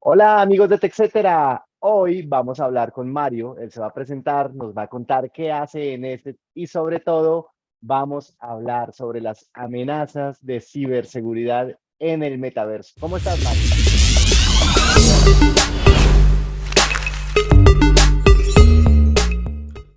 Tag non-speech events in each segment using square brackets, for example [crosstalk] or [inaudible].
Hola amigos de TechCetera, hoy vamos a hablar con Mario, él se va a presentar, nos va a contar qué hace en este y sobre todo vamos a hablar sobre las amenazas de ciberseguridad en el metaverso. ¿Cómo estás Mario?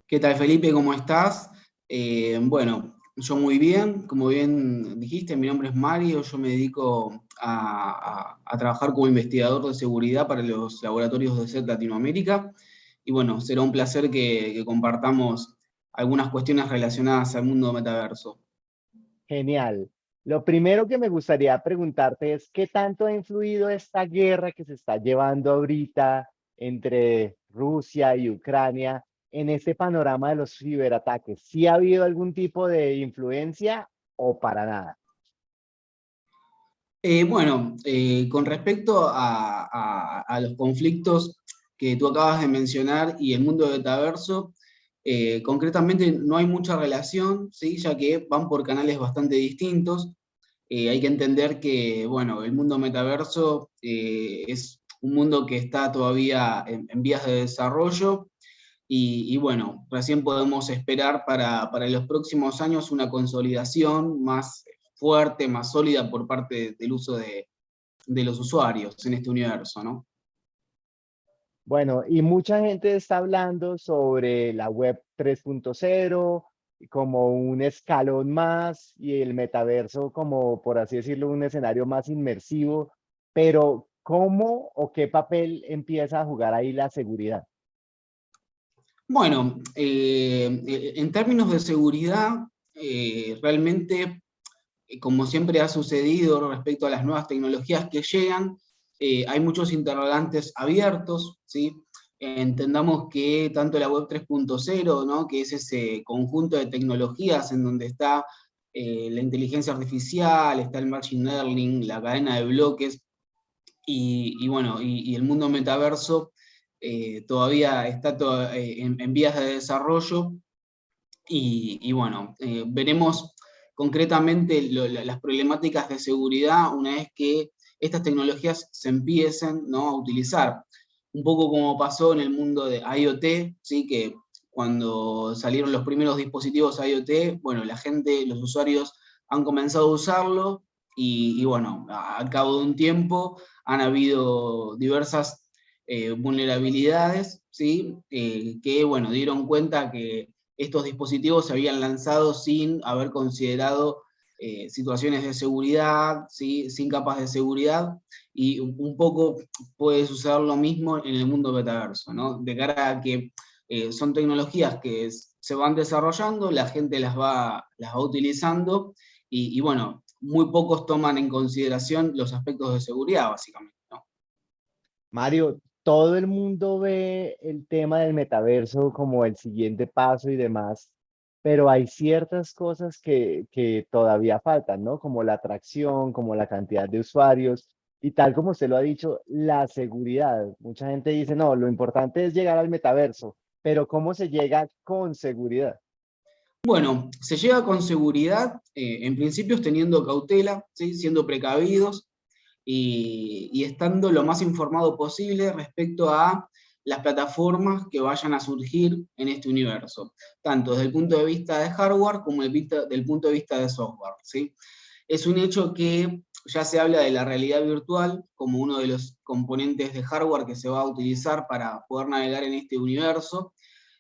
¿Qué tal Felipe? ¿Cómo estás? Eh, bueno, yo muy bien, como bien dijiste, mi nombre es Mario, yo me dedico a, trabajar como investigador de seguridad para los laboratorios de SET Latinoamérica, y bueno, será un placer que, compartamos algunas cuestiones relacionadas al mundo metaverso. Genial. Lo primero que me gustaría preguntarte es, ¿qué tanto ha influido esta guerra que se está llevando ahorita entre Rusia y Ucrania en este panorama de los ciberataques? ¿Sí ha habido algún tipo de influencia o para nada? Eh, bueno, eh, con respecto a, los conflictos que tú acabas de mencionar y el mundo metaverso, eh, concretamente no hay mucha relación, ¿sí? ya que van por canales bastante distintos. hay que entender que bueno, el mundo metaverso es un mundo que está todavía en vías de desarrollo, y, bueno, recién podemos esperar para, para, los próximos años una consolidación más fuerte, más sólida por parte del uso de, de los usuarios en este universo, ¿no? Bueno, y mucha gente está hablando sobre la web 3.0 como un escalón más y el metaverso como, por así decirlo, un escenario más inmersivo, pero ¿cómo o qué papel empieza a jugar ahí la seguridad? Bueno, eh, eh, en términos de seguridad, eh, realmente, como siempre ha sucedido respecto a las nuevas tecnologías que llegan, hay muchos interrogantes abiertos, ¿sí? Entendamos que tanto la web 3.0, ¿no? que es ese conjunto de tecnologías en donde está la inteligencia artificial, está el machine learning, la cadena de bloques, y, bueno, y el mundo metaverso, eh, todavía está eh, en, vías de desarrollo y, bueno, eh, veremos concretamente las problemáticas de seguridad una vez que estas tecnologías se empiecen a utilizar. Un poco como pasó en el mundo de IoT, ¿sí? que cuando salieron los primeros dispositivos IoT, bueno, la gente, los usuarios han comenzado a usarlo y, y bueno, al cabo de un tiempo han habido diversas eh, vulnerabilidades, ¿sí? Eh, que bueno, dieron cuenta que estos dispositivos se habían lanzado sin haber considerado eh, situaciones de seguridad, ¿sí? sin capas de seguridad, y un poco puede suceder lo mismo en el mundo metaverso, ¿no? de cara a que son tecnologías que se van desarrollando, la gente las va, las va utilizando, y, y bueno, muy pocos toman en consideración los aspectos de seguridad, básicamente. Mario, todo el mundo ve el tema del metaverso como el siguiente paso y demás, pero hay ciertas cosas que, todavía faltan, ¿no? Como la atracción, como la cantidad de usuarios y tal como usted lo ha dicho, la seguridad. Mucha gente dice, no, lo importante es llegar al metaverso, pero ¿cómo se llega con seguridad? Bueno, se llega con seguridad, eh, en principio teniendo cautela, siendo precavidos, y, estando lo más informado posible respecto a las plataformas que vayan a surgir en este universo, tanto desde el punto de vista de hardware como desde el punto de vista de software. ¿sí? Es un hecho que ya se habla de la realidad virtual como uno de los componentes de hardware que se va a utilizar para poder navegar en este universo,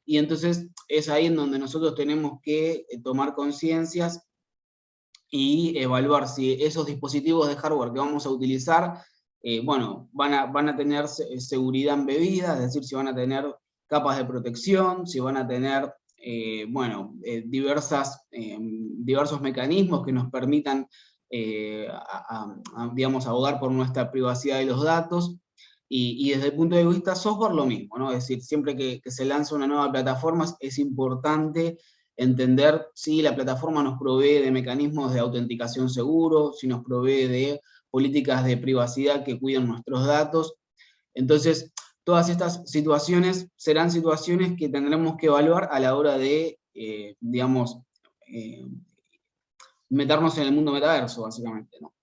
y entonces es ahí en donde nosotros tenemos que eh, tomar conciencias y evaluar si esos dispositivos de hardware que vamos a utilizar, eh, bueno, van a, van a tener seguridad embebida, es decir, si van a tener capas de protección, si van a tener, eh, bueno, eh, diversas, diversos mecanismos que nos permitan, digamos, abogar por nuestra privacidad de los datos, y, desde el punto de vista software lo mismo, ¿no? Es decir, siempre que, que se lanza una nueva plataforma es importante entender si la plataforma nos provee de mecanismos de autenticación seguros, si nos provee de políticas de privacidad que cuiden nuestros datos. Entonces, todas estas situaciones serán situaciones que tendremos que evaluar a la hora de, eh, digamos, eh, meternos en el mundo metaverso, básicamente. ¿no?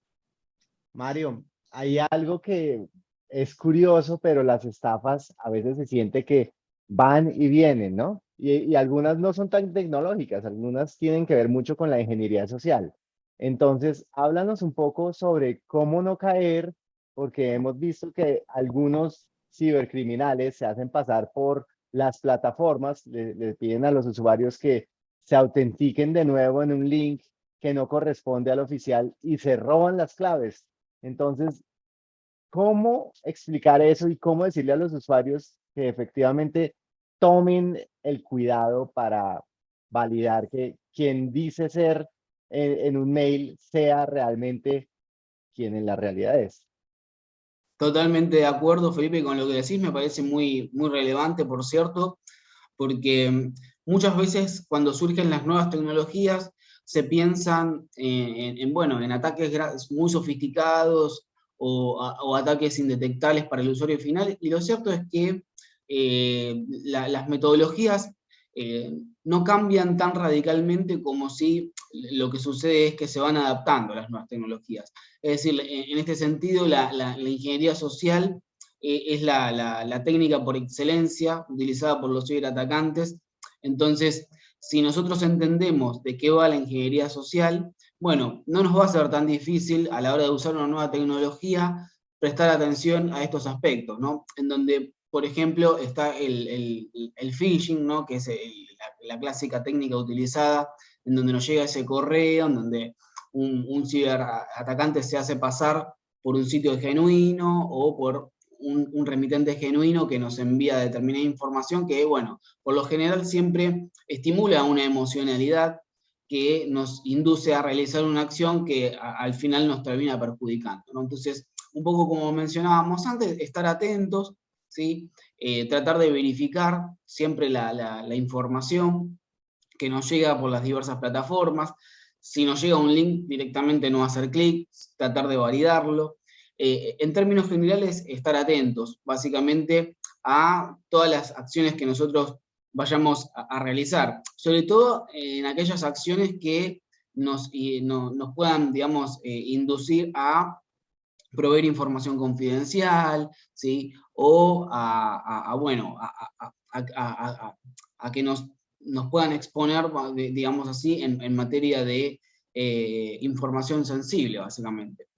Mario, hay algo que es curioso, pero las estafas a veces se siente que van y vienen, ¿no? Y, algunas no son tan tecnológicas, algunas tienen que ver mucho con la ingeniería social. Entonces, háblanos un poco sobre cómo no caer, porque hemos visto que algunos cibercriminales se hacen pasar por las plataformas, le, le piden a los usuarios que se autentiquen de nuevo en un link que no corresponde al oficial y se roban las claves. Entonces, ¿cómo explicar eso y cómo decirle a los usuarios que efectivamente tomen el cuidado para validar que quien dice ser en, en un mail sea realmente quien en la realidad es? Totalmente de acuerdo, Felipe, con lo que decís, me parece muy, muy relevante, por cierto, porque muchas veces cuando surgen las nuevas tecnologías se piensan en, bueno, en ataques muy sofisticados o, ataques indetectables para el usuario final, y lo cierto es que eh, las metodologías eh, no cambian tan radicalmente como si lo que sucede es que se van adaptando a las nuevas tecnologías. Es decir, en este sentido, la, ingeniería social eh, es la, técnica por excelencia utilizada por los ciberatacantes. Entonces, si nosotros entendemos de qué va la ingeniería social, bueno, no nos va a ser tan difícil a la hora de usar una nueva tecnología prestar atención a estos aspectos, ¿no? En donde, por ejemplo, está el, phishing, ¿no? Que es la, clásica técnica utilizada en donde nos llega ese correo, en donde un, un ciberatacante se hace pasar por un sitio genuino o por un, remitente genuino que nos envía determinada información que, bueno, por lo general siempre estimula una emocionalidad que nos induce a realizar una acción que al final nos termina perjudicando. Entonces, un poco como mencionábamos antes, estar atentos, ¿sí? Eh, tratar de verificar siempre la, la información que nos llega por las diversas plataformas, si nos llega un link directamente no hacer clic, tratar de validarlo, eh, en términos generales, estar atentos, básicamente, a todas las acciones que nosotros vayamos a, realizar, sobre todo en aquellas acciones que nos, nos puedan, digamos, eh, inducir a proveer información confidencial, ¿sí? o a, bueno, a, que nos, nos puedan exponer, digamos así, en, materia de eh, información sensible, básicamente.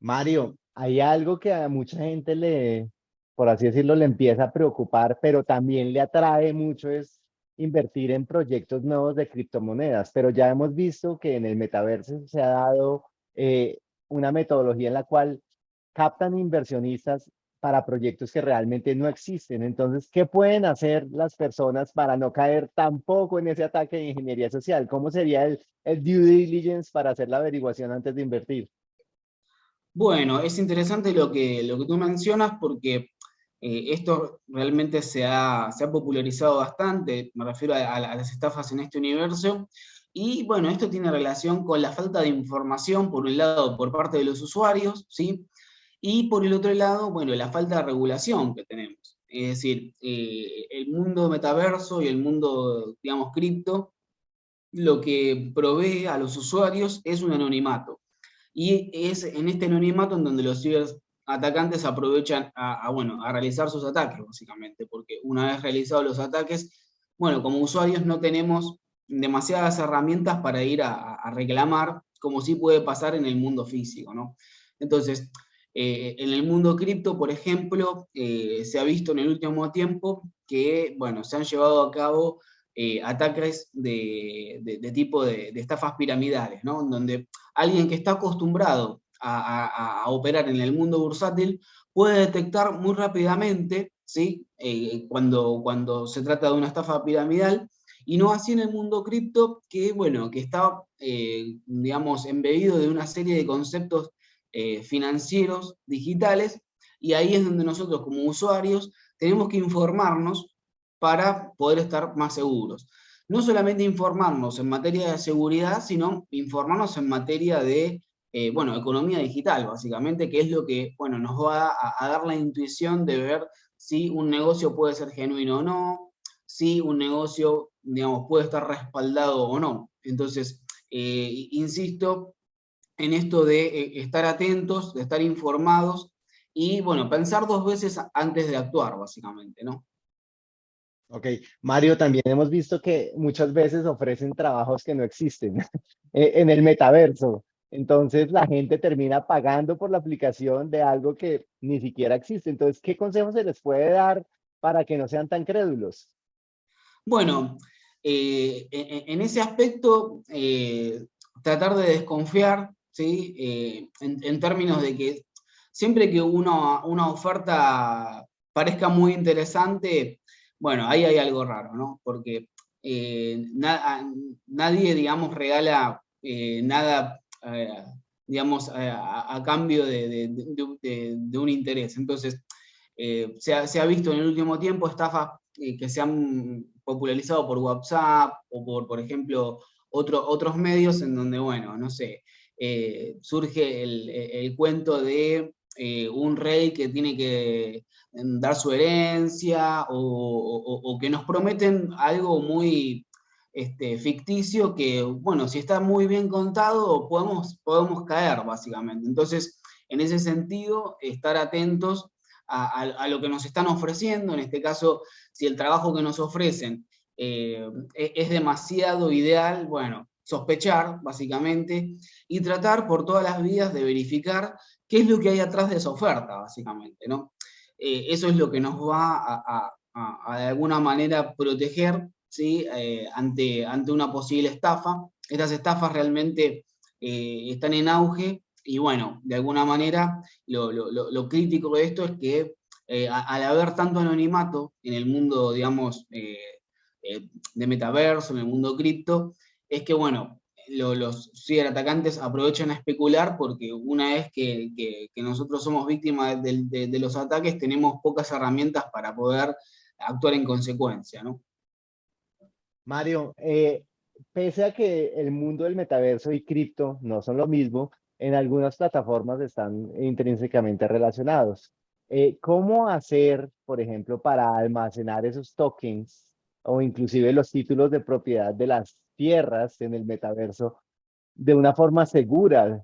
Mario, hay algo que a mucha gente le, por así decirlo, le empieza a preocupar, pero también le atrae mucho es invertir en proyectos nuevos de criptomonedas, pero ya hemos visto que en el metaverso se ha dado eh, una metodología en la cual captan inversionistas para proyectos que realmente no existen. Entonces, ¿qué pueden hacer las personas para no caer tampoco en ese ataque de ingeniería social? ¿Cómo sería el, el due diligence para hacer la averiguación antes de invertir? Bueno, es interesante lo que, lo que tú mencionas porque eh, esto realmente se ha, se ha, popularizado bastante, me refiero a, las estafas en este universo, y bueno, esto tiene relación con la falta de información, por un lado, por parte de los usuarios, ¿sí? Y por el otro lado, bueno, la falta de regulación que tenemos. Es decir, eh, el mundo metaverso y el mundo, digamos, cripto, lo que provee a los usuarios es un anonimato. Y es en este anonimato en donde los ciberatacantes aprovechan a, bueno, a realizar sus ataques, básicamente, porque una vez realizados los ataques, bueno, como usuarios no tenemos demasiadas herramientas para ir a, reclamar, como sí puede pasar en el mundo físico, ¿no? Entonces, eh, en el mundo cripto, por ejemplo, eh, se ha visto en el último tiempo que, bueno, se han llevado a cabo eh, ataques de, tipo de, estafas piramidales, ¿no? Donde alguien que está acostumbrado a, operar en el mundo bursátil puede detectar muy rápidamente, ¿sí? Cuando, cuando se trata de una estafa piramidal, y no así en el mundo cripto, que, bueno, que está, eh, digamos, embebido de una serie de conceptos financieros, digitales, y ahí es donde nosotros como usuarios tenemos que informarnos para poder estar más seguros. No solamente informarnos en materia de seguridad, sino informarnos en materia de eh, bueno, economía digital, básicamente, que es lo que bueno, nos va a, dar la intuición de ver si un negocio puede ser genuino o no, si un negocio, digamos, puede estar respaldado o no. Entonces, eh, insisto en esto de eh, estar atentos, de estar informados, y bueno, pensar dos veces antes de actuar, básicamente, ¿no? Ok, Mario, también hemos visto que muchas veces ofrecen trabajos que no existen [laughs] eh, en el metaverso. Entonces la gente termina pagando por la aplicación de algo que ni siquiera existe. Entonces, ¿qué consejos se les puede dar para que no sean tan crédulos? Bueno, eh, en, ese aspecto, eh, tratar de desconfiar, ¿sí? en, términos de que siempre que una oferta parezca muy interesante, bueno, ahí hay algo raro, ¿no? Porque eh, nadie, digamos, regala eh, nada, eh, digamos, a, cambio de, un interés. Entonces, se ha, visto en el último tiempo estafas que se han popularizado por WhatsApp o por, por ejemplo, otros medios en donde, bueno, no sé, surge el cuento de un rey que tiene que dar su herencia o, que nos prometen algo muy este, ficticio que, bueno, si está muy bien contado podemos, podemos caer básicamente. Entonces, en ese sentido, estar atentos a, lo que nos están ofreciendo, en este caso, si el trabajo que nos ofrecen eh, e, es demasiado ideal, bueno, sospechar, básicamente, y tratar por todas las vías de verificar qué es lo que hay atrás de esa oferta, básicamente, ¿no? Eh, eso es lo que nos va a, de alguna manera proteger ¿sí? Eh, ante, ante una posible estafa. Estas estafas realmente están en auge y bueno, de alguna manera lo, crítico de esto es que al haber tanto anonimato en el mundo, digamos, de metaverso, en el mundo cripto, es que bueno, los ciberatacantes aprovechan a especular porque una vez que, nosotros somos víctimas de, los ataques, tenemos pocas herramientas para poder actuar en consecuencia, ¿no? Mario, eh, pese a que el mundo del metaverso y cripto no son lo mismo, en algunas plataformas están intrínsecamente relacionados. Eh, ¿Cómo hacer, por ejemplo, para almacenar esos tokens o inclusive los títulos de propiedad de las tierras en el metaverso de una forma segura.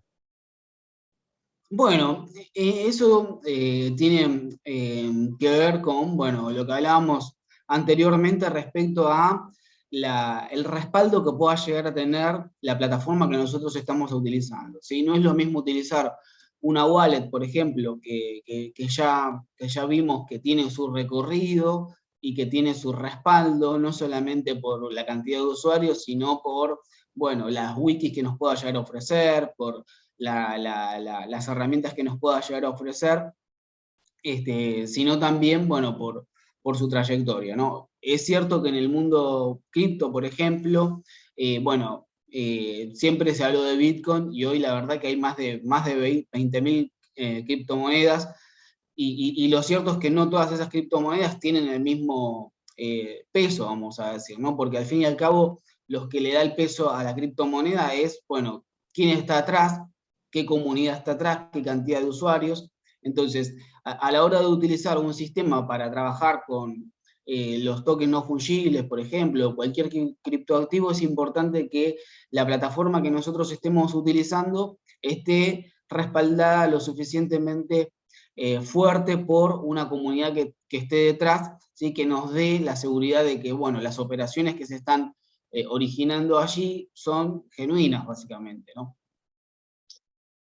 Bueno, eh, eso eh, tiene eh, que ver con bueno, lo que hablábamos anteriormente respecto a el respaldo que pueda llegar a tener la plataforma que nosotros estamos utilizando. si No es lo mismo utilizar una wallet, por ejemplo, que, ya, que ya vimos que tiene su recorrido, y que tiene su respaldo, no solamente por la cantidad de usuarios, sino por bueno, las wikis que nos pueda llegar a ofrecer, por las herramientas que nos pueda llegar a ofrecer, este, sino también bueno, por, por su trayectoria. ¿no? Es cierto que en el mundo cripto, por ejemplo, eh, bueno, eh, siempre se habló de Bitcoin y hoy la verdad que hay más de, más de 20.000 eh, criptomonedas, y, lo cierto es que no todas esas criptomonedas tienen el mismo eh, peso, vamos a decir, ¿no? Porque al fin y al cabo, los que le da el peso a la criptomoneda es, bueno, quién está atrás, qué comunidad está atrás, qué cantidad de usuarios. Entonces, a, la hora de utilizar un sistema para trabajar con eh, los tokens no fungibles, por ejemplo, cualquier criptoactivo, es importante que la plataforma que nosotros estemos utilizando esté respaldada lo suficientemente eh, fuerte por una comunidad que, esté detrás, ¿sí? que nos dé la seguridad de que bueno, las operaciones que se están eh, originando allí son genuinas, básicamente. ¿no?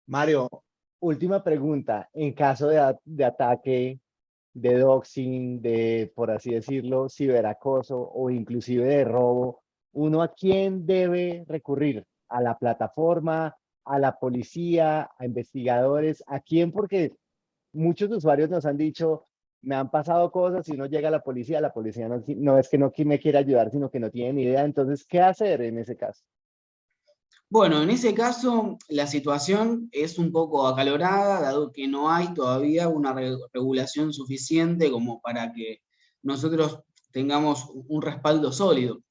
Mario, última pregunta. En caso de, ataque, de doxing, de, por así decirlo, ciberacoso o inclusive de robo, ¿uno a quién debe recurrir? ¿A la plataforma, a la policía, a investigadores? ¿A quién? Porque muchos usuarios nos han dicho, me han pasado cosas y no llega la policía, la policía no, es que no me quiere ayudar, sino que no tiene ni idea. Entonces, ¿qué hacer en ese caso? Bueno, en ese caso la situación es un poco acalorada, dado que no hay todavía una regulación suficiente como para que nosotros tengamos un respaldo sólido.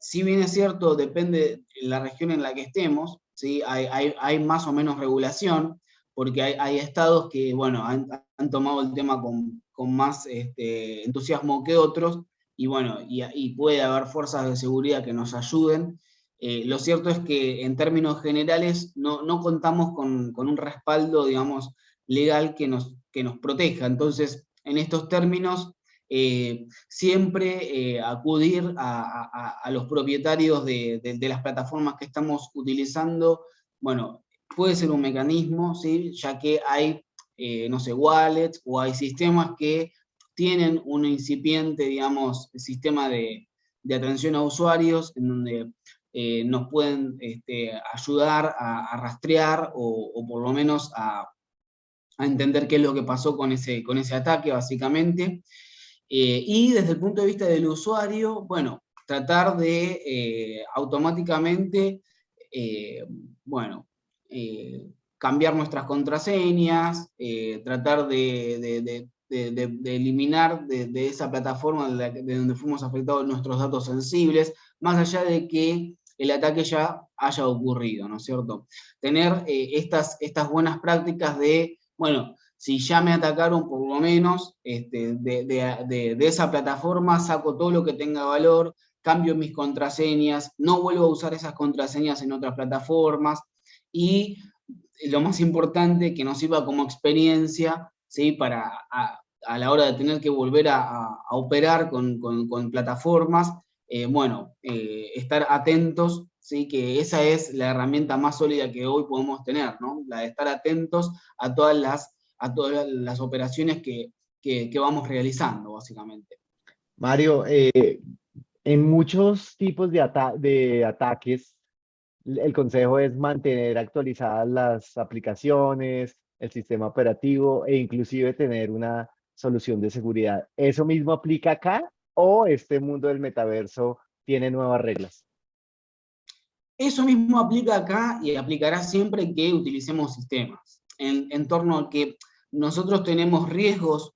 Si bien es cierto, depende de la región en la que estemos, ¿sí? hay, hay, hay más o menos regulación, porque hay, estados que, bueno, han, tomado el tema con, más este, entusiasmo que otros, y bueno, y, puede haber fuerzas de seguridad que nos ayuden. Eh, lo cierto es que en términos generales no, contamos con, un respaldo, digamos, legal que nos, que nos proteja. Entonces, en estos términos, eh, siempre eh, acudir a, los propietarios de, las plataformas que estamos utilizando, bueno, puede ser un mecanismo, ¿sí? ya que hay, no sé, wallets o hay sistemas que tienen un incipiente, digamos, sistema de, atención a usuarios, en donde nos pueden este, ayudar a, rastrear o, por lo menos a, entender qué es lo que pasó con ese, con ese ataque, básicamente. Eh, y desde el punto de vista del usuario, bueno, tratar de eh, automáticamente, eh, bueno, cambiar nuestras contraseñas, tratar de, eliminar de, esa plataforma de, donde fuimos afectados nuestros datos sensibles, más allá de que el ataque ya haya ocurrido, ¿no es cierto? Tener estas, estas buenas prácticas de, bueno, si ya me atacaron, por lo menos este, de, esa plataforma saco todo lo que tenga valor, cambio mis contraseñas, no vuelvo a usar esas contraseñas en otras plataformas, y lo más importante, que nos sirva como experiencia, ¿sí? para a, la hora de tener que volver a, operar con, plataformas, eh, bueno, eh, estar atentos, ¿sí? que esa es la herramienta más sólida que hoy podemos tener, ¿no? la de estar atentos a todas las a todas las operaciones que, vamos realizando, básicamente. Mario, eh, en muchos tipos de, de ataques, el consejo es mantener actualizadas las aplicaciones, el sistema operativo e inclusive tener una solución de seguridad. ¿Eso mismo aplica acá o este mundo del metaverso tiene nuevas reglas? Eso mismo aplica acá y aplicará siempre que utilicemos sistemas. En, en torno a que nosotros tenemos riesgos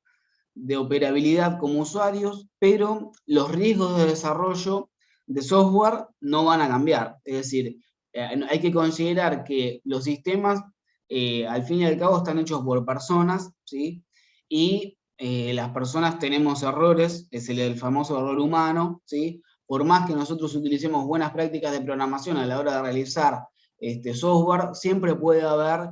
de operabilidad como usuarios, pero los riesgos de desarrollo de software no van a cambiar. Es decir, eh, hay que considerar que los sistemas, eh, al fin y al cabo, están hechos por personas, ¿sí? Y eh, las personas tenemos errores, es el, famoso error humano, ¿sí? Por más que nosotros utilicemos buenas prácticas de programación a la hora de realizar este software, siempre puede haber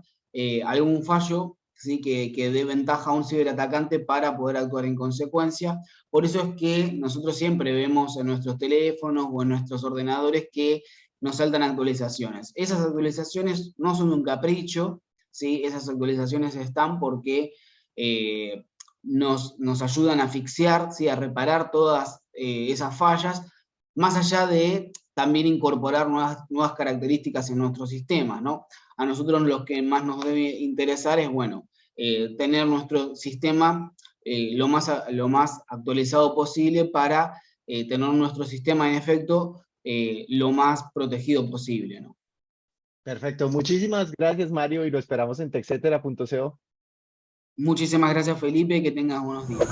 algún fallo que, dé ventaja a un ciberatacante para poder actuar en consecuencia. Por eso es que nosotros siempre vemos en nuestros teléfonos o en nuestros ordenadores que nos saltan actualizaciones. Esas actualizaciones no son un capricho, ¿sí? esas actualizaciones están porque eh, nos, nos, ayudan a asfixiar, ¿sí? a reparar todas eh, esas fallas, más allá de también incorporar nuevas, nuevas características en nuestro sistema, ¿no? A nosotros lo que más nos debe interesar es, bueno, eh, tener nuestro sistema eh, lo, más, lo más actualizado posible para tener nuestro sistema en efecto lo más protegido posible. Perfecto, muchísimas gracias Mario y lo esperamos en texetera.co. Muchísimas gracias Felipe, que tengas buenos días.